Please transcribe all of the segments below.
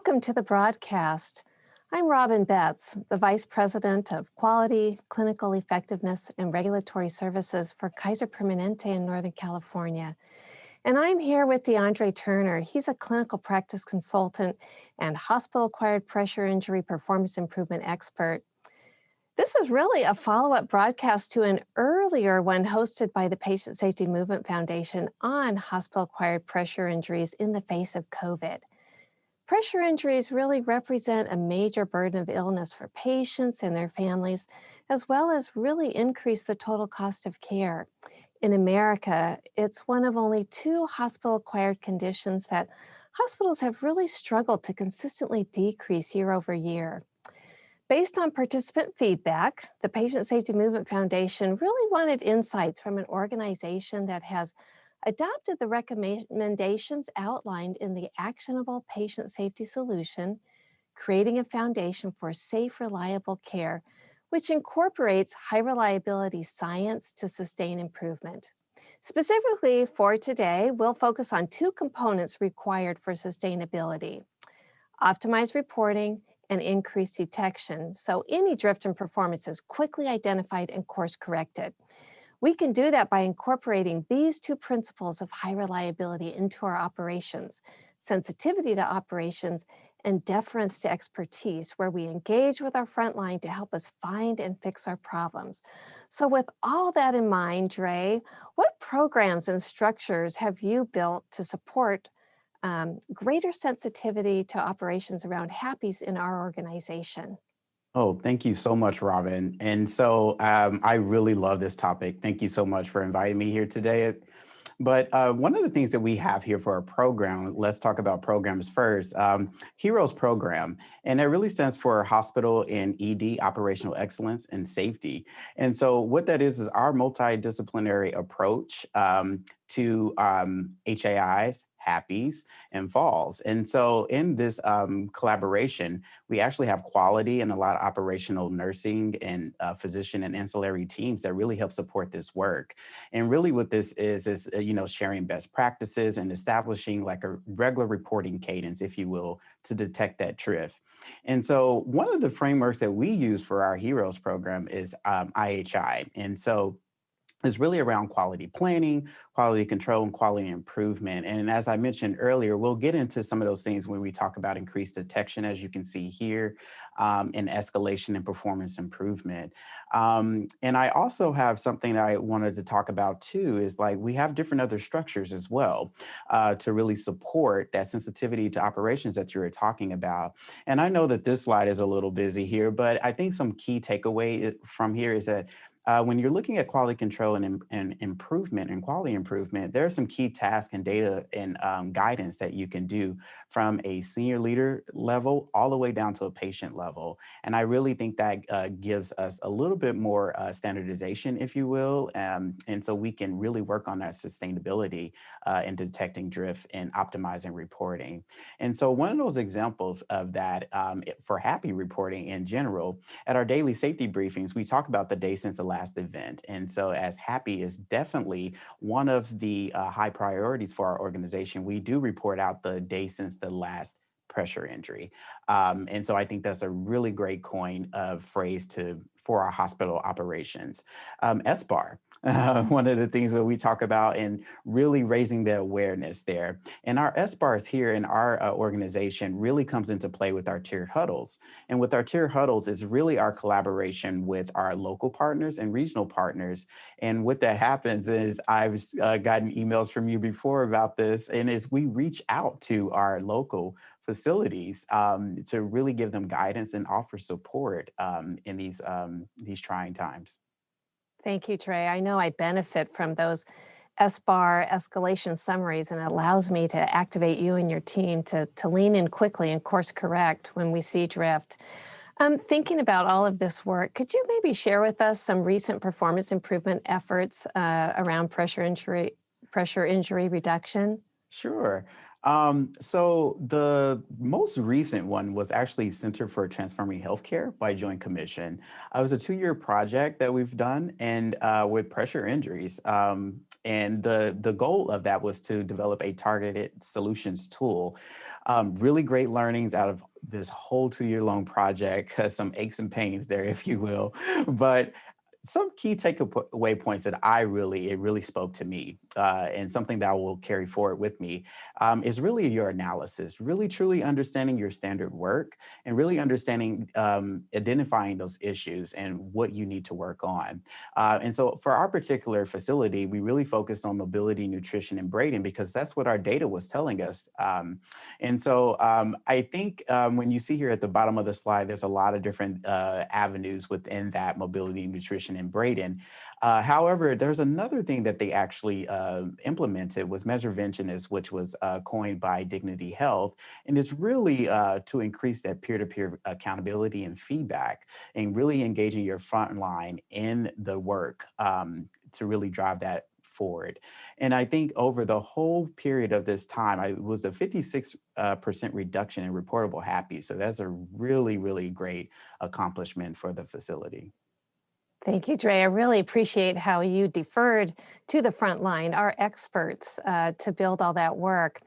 Welcome to the broadcast. I'm Robin Betts, the Vice President of Quality, Clinical Effectiveness, and Regulatory Services for Kaiser Permanente in Northern California. And I'm here with DeAndre Turner. He's a clinical practice consultant and hospital-acquired pressure injury performance improvement expert. This is really a follow-up broadcast to an earlier one hosted by the Patient Safety Movement Foundation on hospital-acquired pressure injuries in the face of COVID. Pressure injuries really represent a major burden of illness for patients and their families, as well as really increase the total cost of care. In America, it's one of only two hospital-acquired conditions that hospitals have really struggled to consistently decrease year over year. Based on participant feedback, the Patient Safety Movement Foundation really wanted insights from an organization that has adopted the recommendations outlined in the Actionable Patient Safety Solution, creating a foundation for safe, reliable care, which incorporates high reliability science to sustain improvement. Specifically for today, we'll focus on two components required for sustainability, optimized reporting and increased detection, so any drift in performance is quickly identified and course corrected. We can do that by incorporating these two principles of high reliability into our operations, sensitivity to operations and deference to expertise, where we engage with our frontline to help us find and fix our problems. So with all that in mind, Dre, what programs and structures have you built to support um, greater sensitivity to operations around HAPIs in our organization? Oh, thank you so much, Robin. And so um, I really love this topic. Thank you so much for inviting me here today. But uh, one of the things that we have here for our program, let's talk about programs first, um, HEROES program, and it really stands for Hospital and ED Operational Excellence and Safety. And so what that is, is our multidisciplinary approach um, to um, HAIs, HAPIs, and falls. And so in this um, collaboration, we actually have quality and a lot of operational nursing and uh, physician and ancillary teams that really help support this work. And really what this is, is, uh, you know, sharing best practices and establishing like a regular reporting cadence, if you will, to detect that drift. And so one of the frameworks that we use for our HEROES program is um, IHI. And so is really around quality planning, quality control, and quality improvement. And as I mentioned earlier, we'll get into some of those things when we talk about increased detection, as you can see here, um, and escalation and performance improvement. Um, and I also have something that I wanted to talk about too, is like we have different other structures as well uh, to really support that sensitivity to operations that you were talking about. And I know that this slide is a little busy here, but I think some key takeaway from here is that uh, when you're looking at quality control and, and, improvement and quality improvement, there are some key tasks and data and um, guidance that you can do from a senior leader level all the way down to a patient level. And I really think that uh, gives us a little bit more uh, standardization, if you will. Um, and so we can really work on that sustainability uh, in detecting drift and optimizing reporting. And so one of those examples of that um, for HAPI reporting in general, at our daily safety briefings, we talk about the day since the last event. And so as HAPI is definitely one of the uh, high priorities for our organization, we do report out the day since the last pressure injury. Um, and so I think that's a really great coin of phrase to for our hospital operations. Um, SBAR, uh, one of the things that we talk about and really raising the awareness there. And our SBARs here in our uh, organization really comes into play with our tiered huddles. And with our tiered huddles is really our collaboration with our local partners and regional partners. And what that happens is I've uh, gotten emails from you before about this and is we reach out to our local facilities um, to really give them guidance and offer support um, in these, um, these trying times. Thank you, Trey. I know I benefit from those SBAR escalation summaries and it allows me to activate you and your team to, to lean in quickly and course correct when we see drift. Um, thinking about all of this work, could you maybe share with us some recent performance improvement efforts uh, around pressure injury, pressure injury reduction? Sure. Um, so the most recent one was actually Center for Transforming Healthcare by Joint Commission. Uh, it was a two-year project that we've done and uh, with pressure injuries. Um, and the, the goal of that was to develop a targeted solutions tool Um, really great learnings out of this whole two year long project, some aches and pains there, if you will. But some key takeaway points that I really, it really spoke to me uh, and something that I will carry forward with me um, is really your analysis, really truly understanding your standard work and really understanding, um, identifying those issues and what you need to work on. Uh, and so for our particular facility, we really focused on mobility, nutrition, and Braden because that's what our data was telling us. Um, and so um, I think um, when you see here at the bottom of the slide, there's a lot of different uh, avenues within that mobility, nutrition, and Braden. Uh, however, there's another thing that they actually uh, implemented was Measureventionist, which was uh, coined by Dignity Health, and it's really uh, to increase that peer-to-peer -peer accountability and feedback, and really engaging your frontline in the work um, to really drive that forward. And I think over the whole period of this time, I was a 56% uh, reduction in reportable HAPI. So that's a really, really great accomplishment for the facility. Thank you, Dre. I really appreciate how you deferred to the front line, our experts, uh, to build all that work.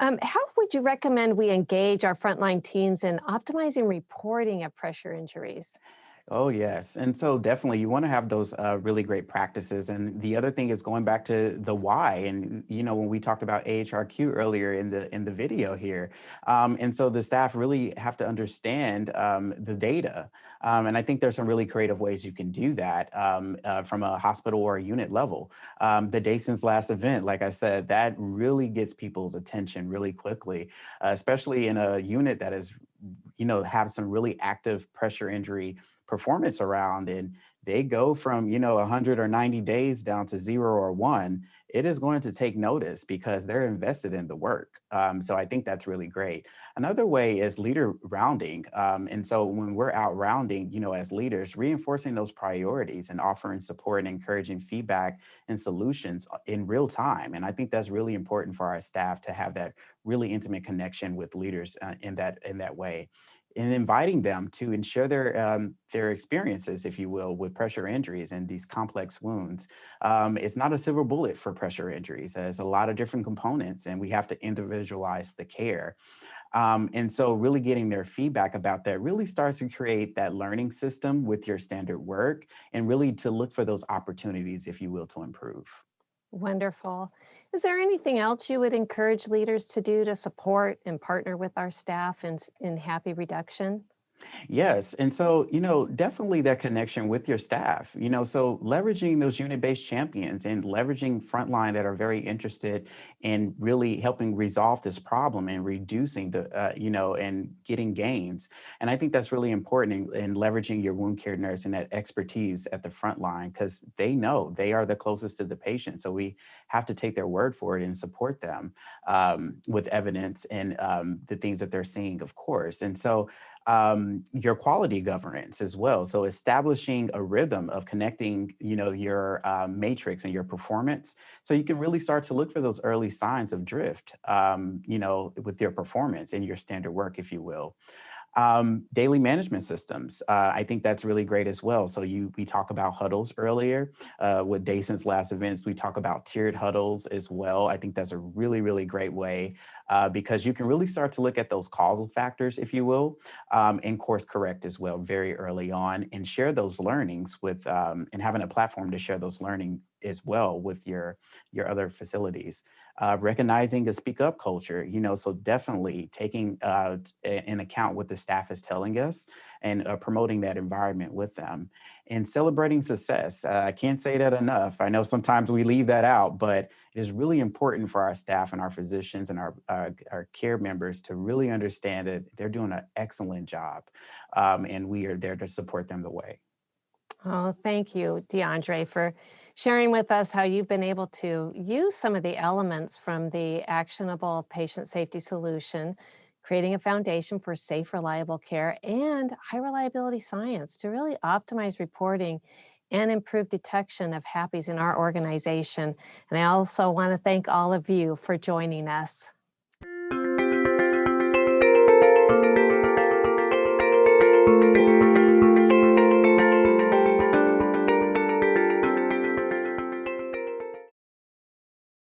Um, how would you recommend we engage our frontline teams in optimizing reporting of pressure injuries? Oh, yes. And so definitely you want to have those uh, really great practices. And the other thing is going back to the why. And, you know, when we talked about AHRQ earlier in the in the video here. Um, and so the staff really have to understand um, the data. Um, and I think there's some really creative ways you can do that um, uh, from a hospital or a unit level. Um, the day since last event, like I said, that really gets people's attention really quickly, uh, especially in a unit that is, you know, have some really active pressure injury performance around and they go from, you know, 100 or 90 days down to zero or one, it is going to take notice because they're invested in the work. Um, so I think that's really great. Another way is leader rounding. Um, and so when we're out rounding, you know, as leaders, reinforcing those priorities and offering support and encouraging feedback and solutions uh, in real time. And I think that's really important for our staff to have that really intimate connection with leaders uh, in that in that way and inviting them to ensure their um, their experiences, if you will, with pressure injuries and these complex wounds. Um, it's not a silver bullet for pressure injuries. There's a lot of different components and we have to individualize the care. Um, and so really getting their feedback about that really starts to create that learning system with your standard work and really to look for those opportunities, if you will, to improve. Wonderful. Is there anything else you would encourage leaders to do to support and partner with our staff in, in HAPI reduction? Yes. And so, you know, definitely that connection with your staff, you know, so leveraging those unit-based champions and leveraging frontline that are very interested in really helping resolve this problem and reducing the, uh, you know, and getting gains. And I think that's really important in, in leveraging your wound care nurse and that expertise at the front line because they know they are the closest to the patient. So we have to take their word for it and support them um, with evidence and um, the things that they're seeing, of course. And so um, your quality governance as well. So establishing a rhythm of connecting, you know, your uh, matrix and your performance. So you can really start to look for those early signs of drift, um, you know, with your performance and your standard work, if you will. Um, daily management systems, uh, I think that's really great as well. So you we talk about huddles earlier uh, with day since last events. We talk about tiered huddles as well. I think that's a really, really great way uh, because you can really start to look at those causal factors, if you will, um, and course correct as well very early on and share those learnings with um, and having a platform to share those learning as well with your your other facilities uh, recognizing a speak up culture, you know, so definitely taking uh, in account what the staff is telling us and uh, promoting that environment with them and celebrating success. Uh, I can't say that enough. I know sometimes we leave that out, but it is really important for our staff and our physicians and our, uh, our care members to really understand that they're doing an excellent job um, and we are there to support them the way. Oh, thank you, DeAndre, for sharing with us how you've been able to use some of the elements from the actionable patient safety solution, creating a foundation for safe, reliable care and high reliability science to really optimize reporting and improve detection of HAPIs in our organization. And I also want to thank all of you for joining us.